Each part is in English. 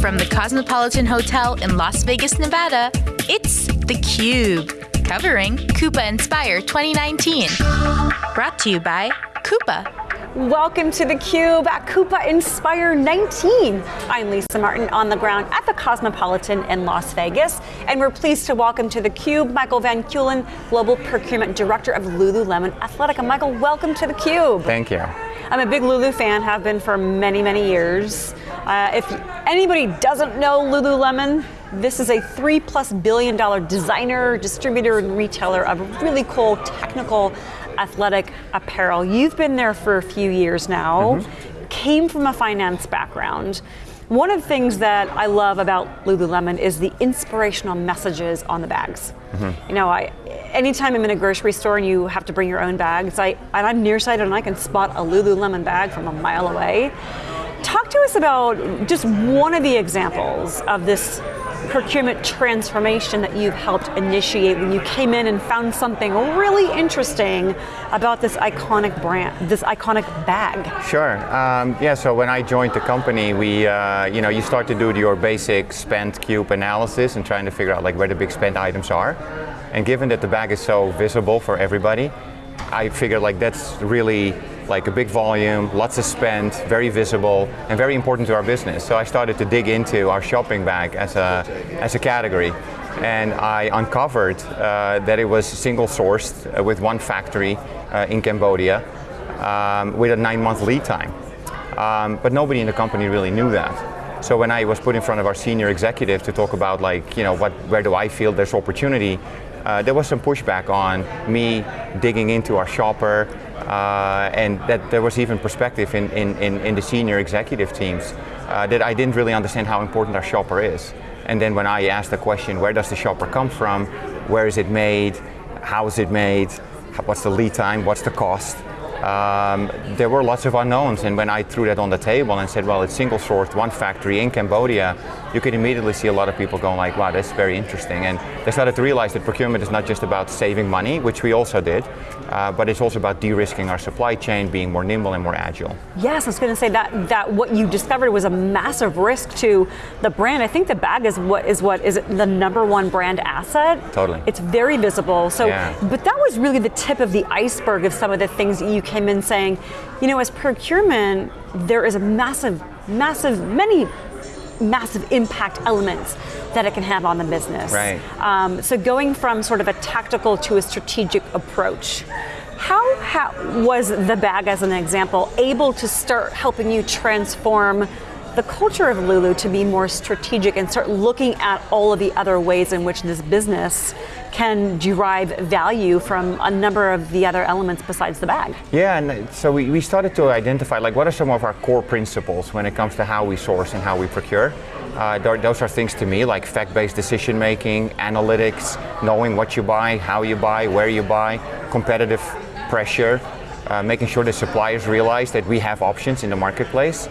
From the Cosmopolitan Hotel in Las Vegas, Nevada, it's theCUBE, covering Coupa Inspire 2019. Brought to you by Coupa. Welcome to theCUBE at Coupa Inspire 19. I'm Lisa Martin on the ground at the Cosmopolitan in Las Vegas, and we're pleased to welcome to theCUBE Michael Van Keulen, Global Procurement Director of Lululemon Athletica. Michael, welcome to theCUBE. Thank you. I'm a big Lulu fan, have been for many, many years. Uh, if anybody doesn't know Lululemon, this is a three plus billion dollar designer, distributor, and retailer of really cool technical athletic apparel. You've been there for a few years now, mm -hmm. came from a finance background. One of the things that I love about Lululemon is the inspirational messages on the bags. Mm -hmm. You know, I, anytime I'm in a grocery store and you have to bring your own bags, I, and I'm nearsighted and I can spot a Lululemon bag from a mile away. Us about just one of the examples of this procurement transformation that you've helped initiate when you came in and found something really interesting about this iconic brand, this iconic bag? Sure. Um, yeah. So when I joined the company, we, uh, you know, you start to do your basic spend cube analysis and trying to figure out like where the big spend items are. And given that the bag is so visible for everybody, I figured like that's really like a big volume, lots of spend, very visible, and very important to our business. So I started to dig into our shopping bag as a, as a category. And I uncovered uh, that it was single sourced uh, with one factory uh, in Cambodia um, with a nine month lead time. Um, but nobody in the company really knew that. So when I was put in front of our senior executive to talk about like, you know, what, where do I feel there's opportunity, uh, there was some pushback on me digging into our shopper, uh, and that there was even perspective in, in, in, in the senior executive teams uh, that I didn't really understand how important our shopper is. And then when I asked the question, where does the shopper come from? Where is it made? How is it made? What's the lead time? What's the cost? Um, there were lots of unknowns and when I threw that on the table and said, well, it's single sourced, one factory in Cambodia, you could immediately see a lot of people going like, wow, that's very interesting. And they started to realize that procurement is not just about saving money, which we also did, uh, but it's also about de-risking our supply chain, being more nimble and more agile. Yes, I was going to say that that what you discovered was a massive risk to the brand. I think the bag is what is what is the number one brand asset. Totally. It's very visible. So, yeah. but that was really the tip of the iceberg of some of the things that you came in saying, you know, as procurement, there is a massive, massive, many massive impact elements that it can have on the business. Right. Um, so going from sort of a tactical to a strategic approach, how, how was the bag, as an example, able to start helping you transform the culture of Lulu to be more strategic and start looking at all of the other ways in which this business can derive value from a number of the other elements besides the bag. Yeah, and so we, we started to identify like what are some of our core principles when it comes to how we source and how we procure. Uh, those are things to me like fact-based decision making, analytics, knowing what you buy, how you buy, where you buy, competitive pressure, uh, making sure the suppliers realize that we have options in the marketplace.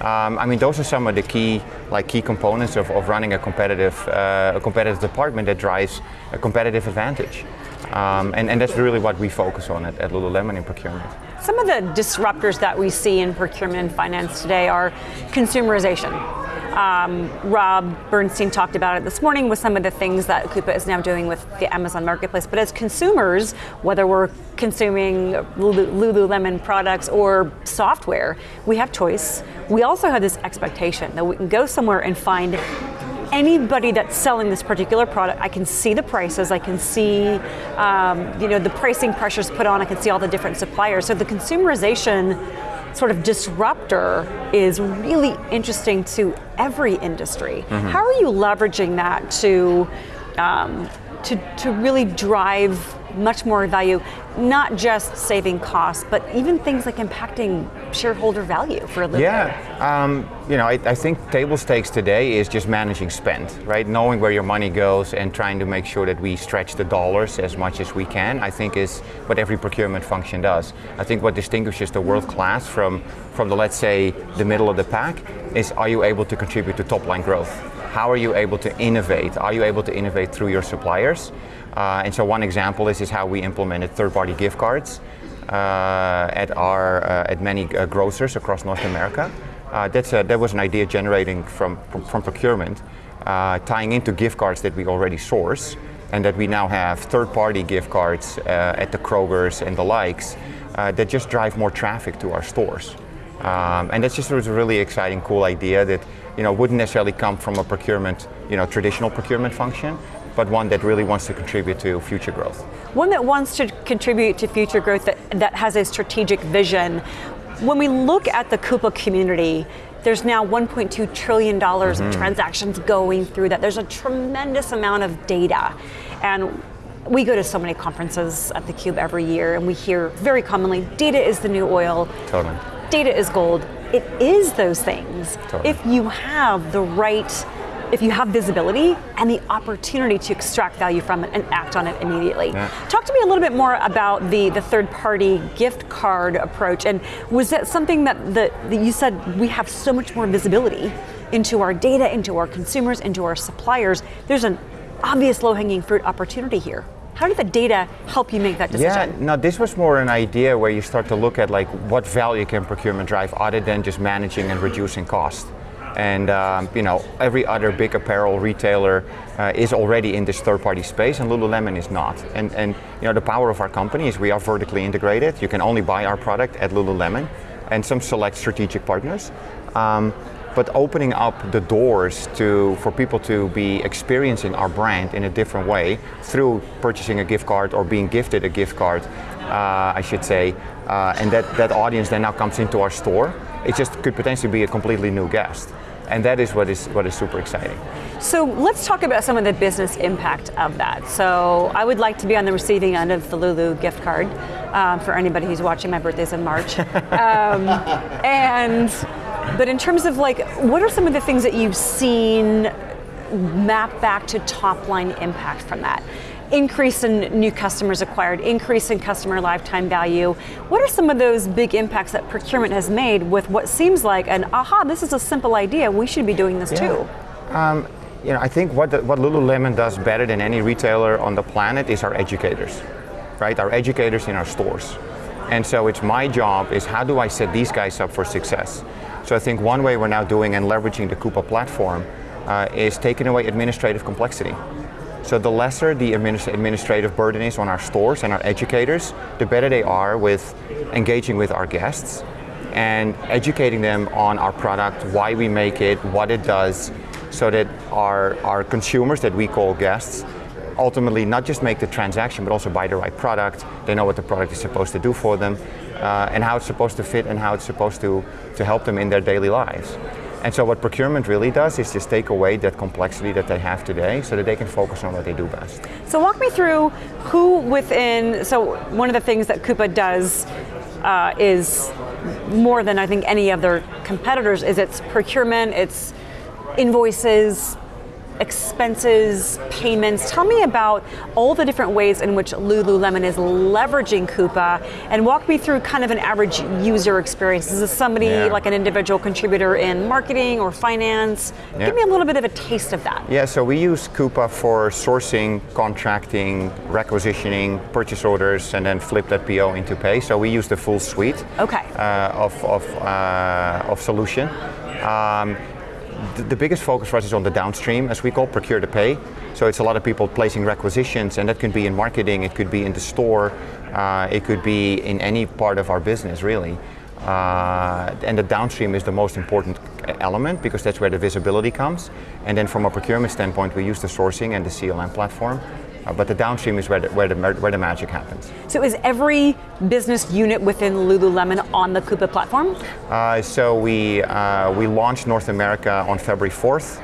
Um, I mean, those are some of the key, like key components of, of running a competitive, uh, a competitive department that drives a competitive advantage. Um, and, and, that's really what we focus on at, at Lululemon in procurement. Some of the disruptors that we see in procurement and finance today are consumerization. Um, Rob Bernstein talked about it this morning with some of the things that Coupa is now doing with the Amazon Marketplace. But as consumers, whether we're consuming Lululemon products or software, we have choice. We also have this expectation that we can go somewhere and find anybody that's selling this particular product, I can see the prices, I can see um, you know, the pricing pressures put on, I can see all the different suppliers. So the consumerization sort of disruptor is really interesting to every industry. Mm -hmm. How are you leveraging that to, um, to, to really drive much more value, not just saving costs, but even things like impacting shareholder value for a living. Yeah, um, you know, I, I, think table stakes today is just managing spend, right? Knowing where your money goes and trying to make sure that we stretch the dollars as much as we can, I think is what every procurement function does. I think what distinguishes the world class from, from the, let's say, the middle of the pack is are you able to contribute to top line growth? How are you able to innovate? Are you able to innovate through your suppliers? Uh, and so one example is, is how we implemented third-party gift cards uh, at, our, uh, at many uh, grocers across North America. Uh, that's a, that was an idea generating from, from, from procurement, tying into gift cards that we already source, and that we now have third-party gift cards at the Kroger's and the likes that just drive more traffic to our stores. Um, and that's just was a really exciting, cool idea that you know wouldn't necessarily come from a procurement, you know, traditional procurement function, but one that really wants to contribute to future growth. One that wants to contribute to future growth that, that has a strategic vision. When we look at the Coupa community, there's now $1.2 trillion mm-hmm. of transactions going through that. There's a tremendous amount of data. And we go to so many conferences at theCUBE every year and we hear very commonly, data is the new oil. Totally. Data is gold. It is those things. Totally. If you have the right if you have visibility and the opportunity to extract value from it and act on it immediately. Yeah. Talk to me a little bit more about the, the third party gift card approach and was that something that, the, that you said we have so much more visibility into our data, into our consumers, into our suppliers. There's an obvious low hanging fruit opportunity here. How did the data help you make that decision? Yeah, no, this was more an idea where you start to look at like what value can procurement drive other than just managing and reducing cost and um, you know every other big apparel retailer uh, is already in this third-party space, and Lululemon is not. And and you know the power of our company is we are vertically integrated. You can only buy our product at Lululemon, and some select strategic partners. Um, but opening up the doors to for people to be experiencing our brand in a different way through purchasing a gift card or being gifted a gift card, uh, I should say, uh, and that, that audience then now comes into our store, it just could potentially be a completely new guest. And that is what is what is super exciting. So let's talk about some of the business impact of that. So I would like to be on the receiving end of the Lulu gift card um, for anybody who's watching. My birthday's in March, um, and but in terms of like, what are some of the things that you've seen map back to top line impact from that? increase in new customers acquired, increase in customer lifetime value. What are some of those big impacts that procurement has made with what seems like an aha, this is a simple idea, we should be doing this yeah. too? Um, you know, I think what, the, what Lululemon does better than any retailer on the planet is our educators, right? Our educators in our stores. And so it's my job is how do I set these guys up for success? So I think one way we're now doing and leveraging the Coupa platform uh, is taking away administrative complexity. So the lesser the administrative burden is on our stores and our educators, the better they are with engaging with our guests and educating them on our product, why we make it, what it does, so that our, our consumers that we call guests ultimately not just make the transaction but also buy the right product, they know what the product is supposed to do for them, uh, and how it's supposed to fit and how it's supposed to, to help them in their daily lives. And so what procurement really does is just take away that complexity that they have today so that they can focus on what they do best. So walk me through who within, so one of the things that Coupa does uh, is more than I think any of their competitors is its procurement, its invoices, expenses, payments. Tell me about all the different ways in which Lululemon is leveraging Coupa and walk me through kind of an average user experience. Is this somebody yeah. like an individual contributor in marketing or finance? Yeah. Give me a little bit of a taste of that. Yeah, so we use Coupa for sourcing, contracting, requisitioning, purchase orders, and then flip that PO into pay. So we use the full suite okay. uh, of, of, uh, of solution. Um, the biggest focus for us is on the downstream, as we call procure to pay. So it's a lot of people placing requisitions, and that can be in marketing, it could be in the store, uh, it could be in any part of our business, really. Uh, and the downstream is the most important element because that's where the visibility comes. And then from a procurement standpoint, we use the sourcing and the CLM platform uh, but the downstream is where the, where, the, where the magic happens. So is every business unit within Lululemon on the Coupa platform? Uh, so we, uh, we launched North America on February 4th.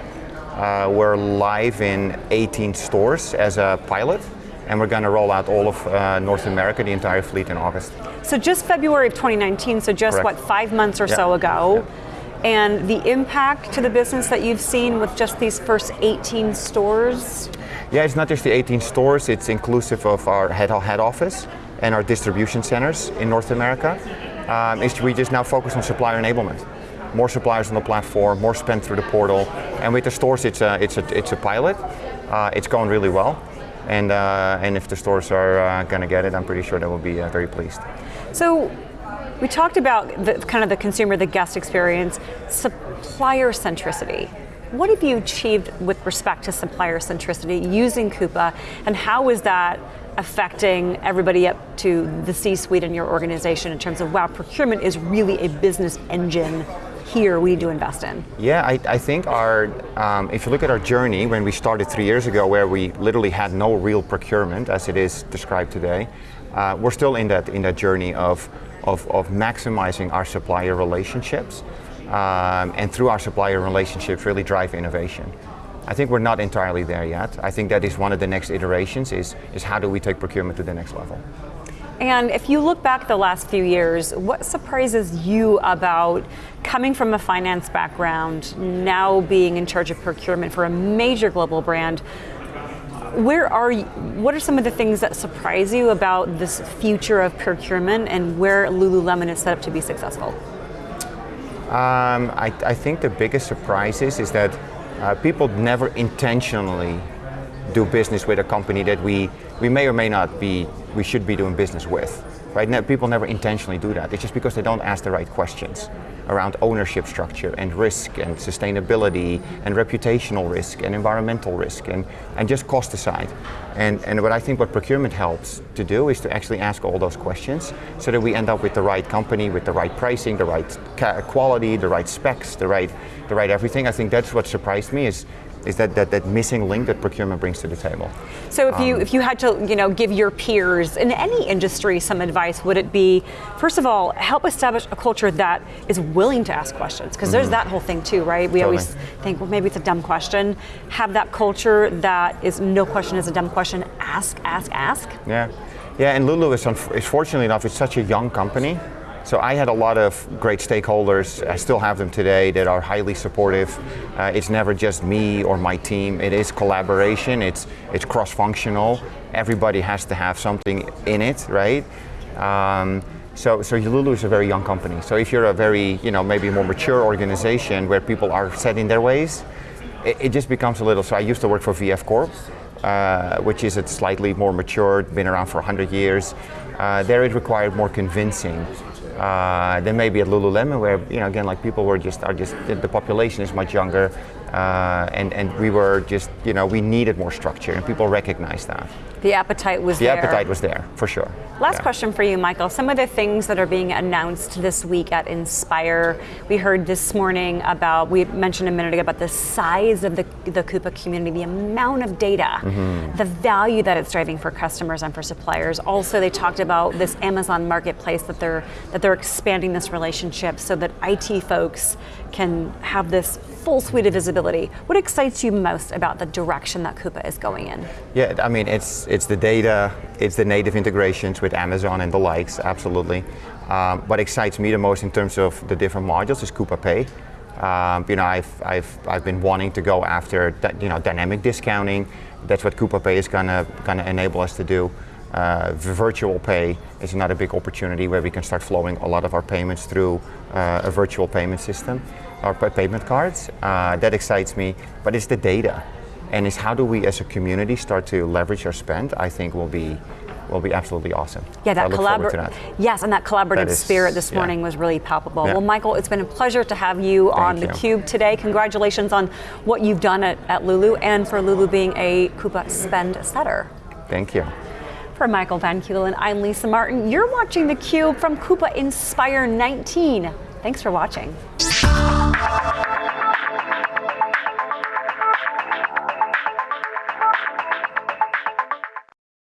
Uh, we're live in 18 stores as a pilot and we're going to roll out all of uh, North America, the entire fleet in August. So just February of 2019, so just Correct. what, five months or yeah. so ago. Yeah and the impact to the business that you've seen with just these first 18 stores? Yeah, it's not just the 18 stores, it's inclusive of our head, head office and our distribution centers in North America. Um, we just now focus on supplier enablement. More suppliers on the platform, more spend through the portal, and with the stores, it's a it's a it's a pilot. Uh, it's going really well, and uh, and if the stores are uh, going to get it, I'm pretty sure they will be uh, very pleased. So We talked about the, kind of the consumer, the guest experience, supplier centricity. What have you achieved with respect to supplier centricity using Coupa, and how is that affecting everybody up to the C-suite in your organization in terms of, wow, procurement is really a business engine here we to invest in? Yeah, I, I think our, um, if you look at our journey when we started three years ago where we literally had no real procurement as it is described today, uh, we're still in that, in that journey of, of, of maximizing our supplier relationships um, and through our supplier relationships really drive innovation. I think we're not entirely there yet. I think that is one of the next iterations is, is how do we take procurement to the next level. And if you look back the last few years, what surprises you about coming from a finance background, now being in charge of procurement for a major global brand? Where are you, what are some of the things that surprise you about this future of procurement and where Lululemon is set up to be successful? Um, I, I, think the biggest surprises is that uh, people never intentionally do business with a company that we, we may or may not be, we should be doing business with. Right? Now, people never intentionally do that. It's just because they don't ask the right questions around ownership structure and risk and sustainability and reputational risk and environmental risk and, and just cost aside. And, and what I think what procurement helps to do is to actually ask all those questions so that we end up with the right company, with the right pricing, the right quality, the right specs, the right, the right everything. I think that's what surprised me is is that, that, that missing link that procurement brings to the table. So if you um, if you had to you know give your peers in any industry some advice, would it be first of all help establish a culture that is willing to ask questions because mm-hmm. there's that whole thing too, right? We totally. always think well maybe it's a dumb question. Have that culture that is no question is a dumb question. Ask, ask, ask. Yeah, yeah. And Lulu is, is fortunately enough it's such a young company so I had a lot of great stakeholders, I still have them today, that are highly supportive. Uh, it's never just me or my team, it is collaboration, it's, it's cross-functional. Everybody has to have something in it, right? Um, so, so Lulu is a very young company. So if you're a very, you know, maybe more mature organization where people are set in their ways, it, it just becomes a little, so I used to work for VF Corp, uh, which is a slightly more mature, been around for 100 years. Uh, there it required more convincing uh, then maybe at Lululemon, where you know again, like people were just are just the population is much younger, uh, and and we were just you know we needed more structure, and people recognized that. The appetite was the there. The appetite was there for sure. Last yeah. question for you, Michael. Some of the things that are being announced this week at Inspire, we heard this morning about, we mentioned a minute ago about the size of the, the Coupa community, the amount of data, mm-hmm. the value that it's driving for customers and for suppliers. Also, they talked about this Amazon marketplace that they're, that they're expanding this relationship so that IT folks can have this full suite of visibility. What excites you most about the direction that Coupa is going in? Yeah, I mean, it's, it's the data, it's the native integrations with Amazon and the likes, absolutely. Um, what excites me the most in terms of the different modules is Coupa Pay. Um, you know, I've, I've, I've been wanting to go after you know, dynamic discounting. That's what Coupa Pay is gonna, gonna enable us to do. Uh, virtual pay is another big opportunity where we can start flowing a lot of our payments through uh, a virtual payment system, or payment cards. Uh, that excites me, but it's the data. And it's how do we as a community start to leverage our spend, I think will be will be absolutely awesome. Yeah, that collaborative. Yes, and that collaborative that is, spirit this morning was really palpable. Yeah. Well, Michael, it's been a pleasure to have you Thank on the Cube today. Congratulations on what you've done at, at Lulu and for Lulu being a Coupa spend setter. Thank you. For Michael Van Keulen, I'm Lisa Martin. You're watching theCUBE from Coupa Inspire 19. Thanks for watching you.